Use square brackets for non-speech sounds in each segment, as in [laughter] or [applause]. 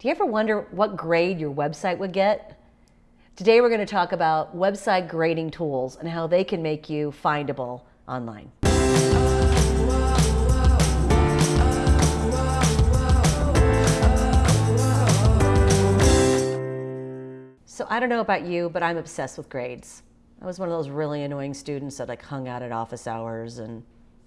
Do you ever wonder what grade your website would get? Today we're going to talk about website grading tools and how they can make you findable online. So I don't know about you, but I'm obsessed with grades. I was one of those really annoying students that like hung out at office hours and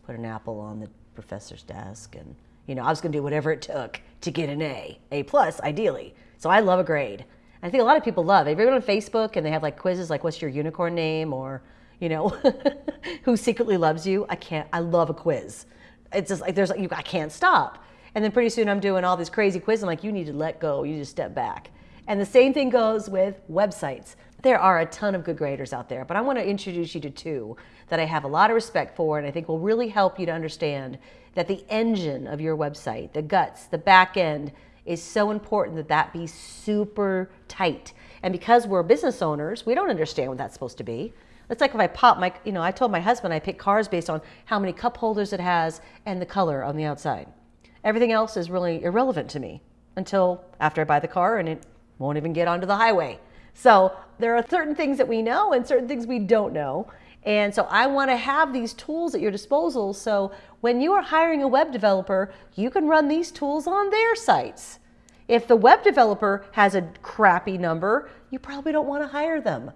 put an apple on the professor's desk and you know, I was going to do whatever it took to get an A, A plus, ideally. So I love a grade. I think a lot of people love it. If you're on Facebook and they have like quizzes like, what's your unicorn name? Or, you know, [laughs] who secretly loves you? I can't, I love a quiz. It's just like, there's like, you, I can't stop. And then pretty soon I'm doing all these crazy quizzes. I'm like, you need to let go. You need to step back. And the same thing goes with websites. There are a ton of good graders out there, but I want to introduce you to two that I have a lot of respect for and I think will really help you to understand that the engine of your website, the guts, the back end, is so important that that be super tight. And because we're business owners, we don't understand what that's supposed to be. It's like if I pop my, you know, I told my husband I pick cars based on how many cup holders it has and the color on the outside. Everything else is really irrelevant to me until after I buy the car and it won't even get onto the highway. So there are certain things that we know and certain things we don't know. And so I want to have these tools at your disposal so when you are hiring a web developer, you can run these tools on their sites. If the web developer has a crappy number, you probably don't want to hire them.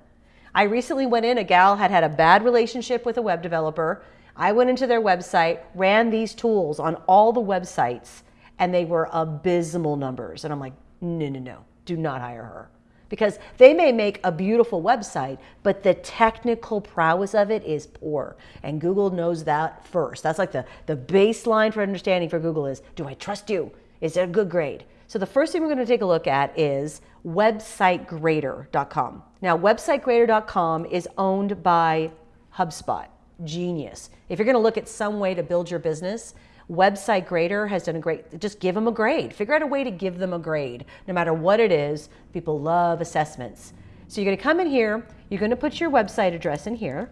I recently went in, a gal had had a bad relationship with a web developer. I went into their website, ran these tools on all the websites, and they were abysmal numbers. And I'm like, no, no, no, do not hire her because they may make a beautiful website, but the technical prowess of it is poor. And Google knows that first. That's like the, the baseline for understanding for Google is, do I trust you? Is it a good grade? So the first thing we're going to take a look at is websitegrader.com. Now, websitegrader.com is owned by HubSpot, Genius. If you're going to look at some way to build your business, Website Grader has done a great, just give them a grade. Figure out a way to give them a grade, no matter what it is. People love assessments. So you're gonna come in here, you're gonna put your website address in here,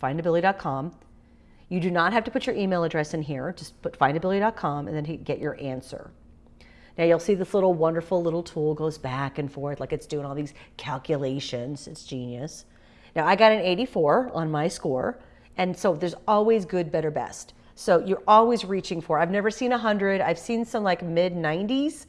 findability.com. You do not have to put your email address in here, just put findability.com and then get your answer. Now you'll see this little wonderful little tool goes back and forth like it's doing all these calculations. It's genius. Now I got an 84 on my score, and so there's always good, better, best. So you're always reaching for. I've never seen 100. I've seen some like mid 90s,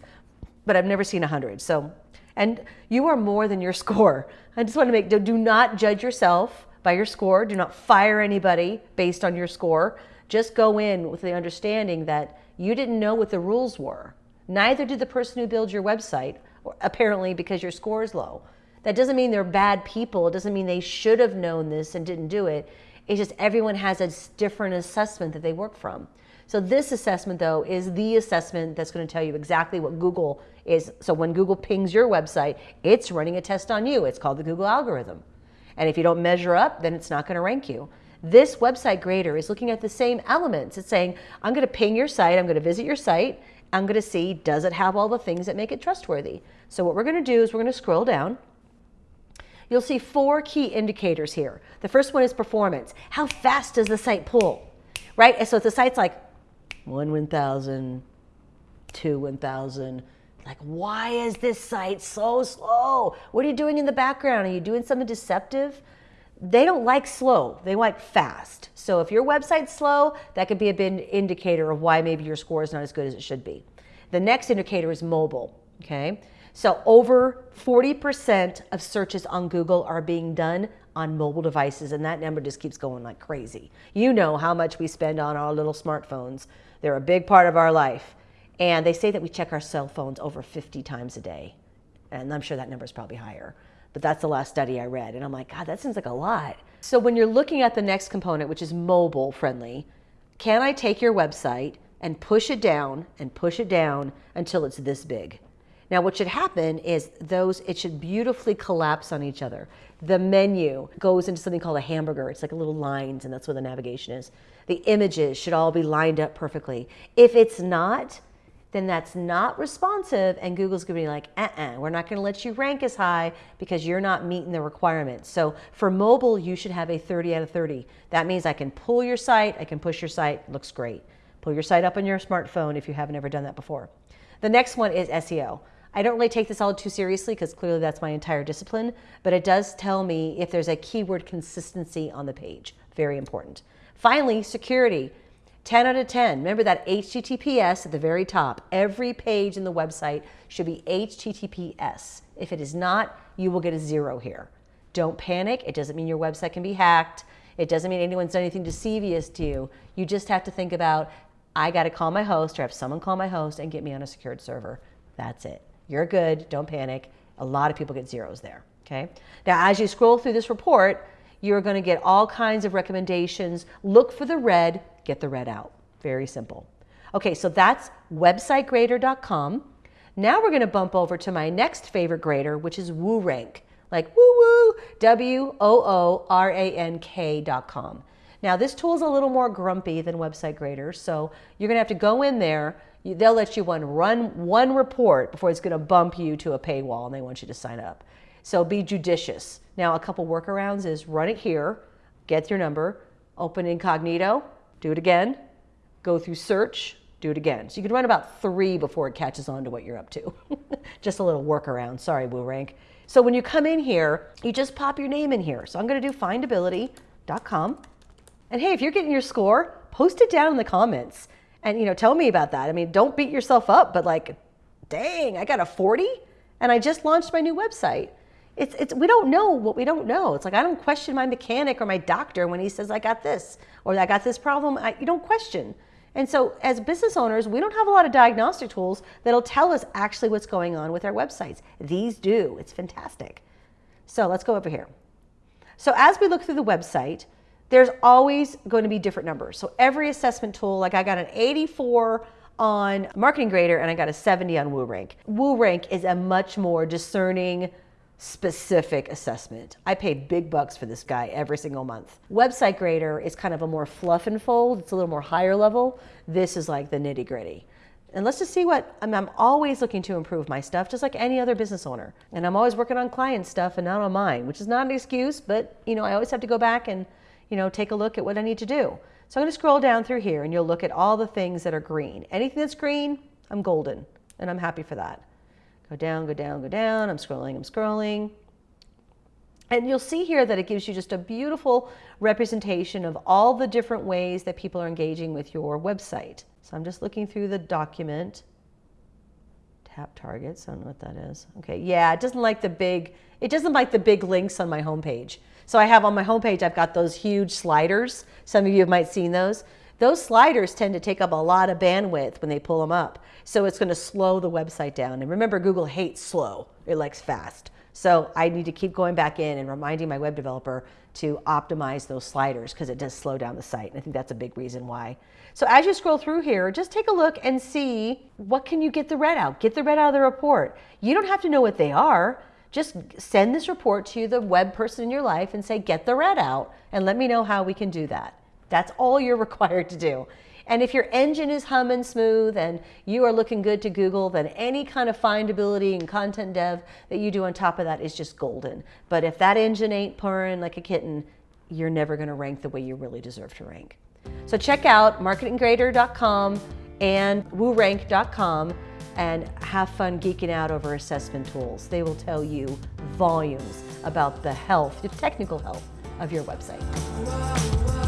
but I've never seen 100. So, and you are more than your [laughs] score. I just want to make, do not judge yourself by your score. Do not fire anybody based on your score. Just go in with the understanding that you didn't know what the rules were. Neither did the person who built your website, apparently because your score is low. That doesn't mean they're bad people. It doesn't mean they should have known this and didn't do it. It's just everyone has a different assessment that they work from. So this assessment though is the assessment that's going to tell you exactly what Google is. So when Google pings your website, it's running a test on you. It's called the Google algorithm. And if you don't measure up, then it's not going to rank you. This website grader is looking at the same elements. It's saying, I'm going to ping your site, I'm going to visit your site, I'm going to see, does it have all the things that make it trustworthy? So what we're going to do is we're going to scroll down you'll see four key indicators here. The first one is performance. How fast does the site pull, right? So if the site's like one 1,000, two 1,000, like, why is this site so slow? What are you doing in the background? Are you doing something deceptive? They don't like slow, they like fast. So if your website's slow, that could be a big indicator of why maybe your score is not as good as it should be. The next indicator is mobile, okay? So over 40% of searches on Google are being done on mobile devices and that number just keeps going like crazy. You know how much we spend on our little smartphones. They're a big part of our life. And they say that we check our cell phones over 50 times a day. And I'm sure that number is probably higher. But that's the last study I read. And I'm like, God, that seems like a lot. So when you're looking at the next component, which is mobile friendly, can I take your website and push it down and push it down until it's this big? Now what should happen is those, it should beautifully collapse on each other. The menu goes into something called a hamburger. It's like a little lines and that's where the navigation is. The images should all be lined up perfectly. If it's not, then that's not responsive and Google's gonna be like, uh-uh, we're not gonna let you rank as high because you're not meeting the requirements. So for mobile, you should have a 30 out of 30. That means I can pull your site, I can push your site, looks great. Pull your site up on your smartphone if you haven't ever done that before. The next one is SEO. I don't really take this all too seriously because clearly that's my entire discipline, but it does tell me if there's a keyword consistency on the page. Very important. Finally, security. 10 out of 10. Remember that HTTPS at the very top. Every page in the website should be HTTPS. If it is not, you will get a zero here. Don't panic. It doesn't mean your website can be hacked. It doesn't mean anyone's done anything deceivious to you. You just have to think about, I got to call my host or have someone call my host and get me on a secured server. That's it. You're good. Don't panic. A lot of people get zeros there. Okay. Now, as you scroll through this report, you're going to get all kinds of recommendations. Look for the red, get the red out. Very simple. Okay, so that's websitegrader.com. Now we're going to bump over to my next favorite grader, which is WooRank, like woo woo, W O O R A N K.com. Now, this tool is a little more grumpy than Website Grader, so you're going to have to go in there. They'll let you one, run one report before it's going to bump you to a paywall and they want you to sign up. So be judicious. Now, a couple workarounds is run it here, get your number, open incognito, do it again, go through search, do it again. So you can run about three before it catches on to what you're up to. [laughs] just a little workaround. Sorry, WooRank. So when you come in here, you just pop your name in here. So I'm going to do findability.com. And hey, if you're getting your score, post it down in the comments and you know tell me about that. I mean, don't beat yourself up, but like, dang, I got a 40 and I just launched my new website it's, it's, we don't know what we don't know. It's like I don't question my mechanic or my doctor when he says I got this or I got this problem. I, you don't question. And so as business owners, we don't have a lot of diagnostic tools that'll tell us actually what's going on with our websites. These do. It's fantastic. So let's go over here. So as we look through the website, there's always going to be different numbers. So every assessment tool, like I got an 84 on Marketing Grader and I got a 70 on WooRank. WooRank is a much more discerning specific assessment. I pay big bucks for this guy every single month. Website Grader is kind of a more fluff and fold. It's a little more higher level. This is like the nitty gritty. And let's just see what, I I'm always looking to improve my stuff, just like any other business owner. And I'm always working on client stuff and not on mine, which is not an excuse, but you know, I always have to go back and, you know, take a look at what I need to do. So I'm gonna scroll down through here and you'll look at all the things that are green. Anything that's green, I'm golden, and I'm happy for that. Go down, go down, go down. I'm scrolling, I'm scrolling. And you'll see here that it gives you just a beautiful representation of all the different ways that people are engaging with your website. So I'm just looking through the document. Tap targets, I don't know what that is. Okay, yeah, it doesn't like the big, it doesn't like the big links on my homepage. So I have on my homepage, I've got those huge sliders. Some of you might have seen those. Those sliders tend to take up a lot of bandwidth when they pull them up. So it's going to slow the website down. And remember, Google hates slow. It likes fast. So I need to keep going back in and reminding my web developer to optimize those sliders because it does slow down the site. And I think that's a big reason why. So as you scroll through here, just take a look and see what can you get the red out. Get the red out of the report. You don't have to know what they are. Just send this report to the web person in your life and say, get the red out and let me know how we can do that. That's all you're [laughs] required to do. And if your engine is humming smooth and you are looking good to Google, then any kind of findability and content dev that you do on top of that is just golden. But if that engine ain't purring like a kitten, you're never going to rank the way you really deserve to rank. So check out marketinggrader.com and woorank.com and have fun geeking out over assessment tools. They will tell you volumes about the health, the technical health of your website.